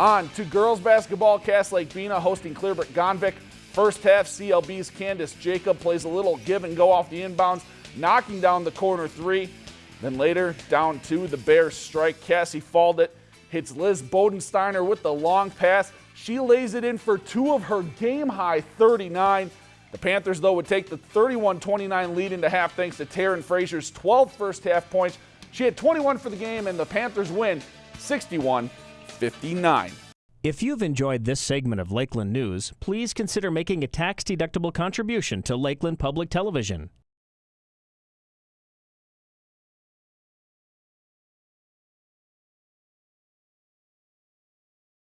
On to girls basketball, Cass Lake Bena hosting Clearbrook Gonvick. First half, CLB's Candace Jacob plays a little give and go off the inbounds, knocking down the corner three. Then later, down two, the Bears strike. Cassie Faldit hits Liz Bodensteiner with the long pass. She lays it in for two of her game high 39. The Panthers, though, would take the 31 29 lead into half thanks to Taryn Frazier's 12 first half points. She had 21 for the game, and the Panthers win 61 59. If you've enjoyed this segment of Lakeland News, please consider making a tax deductible contribution to Lakeland Public Television.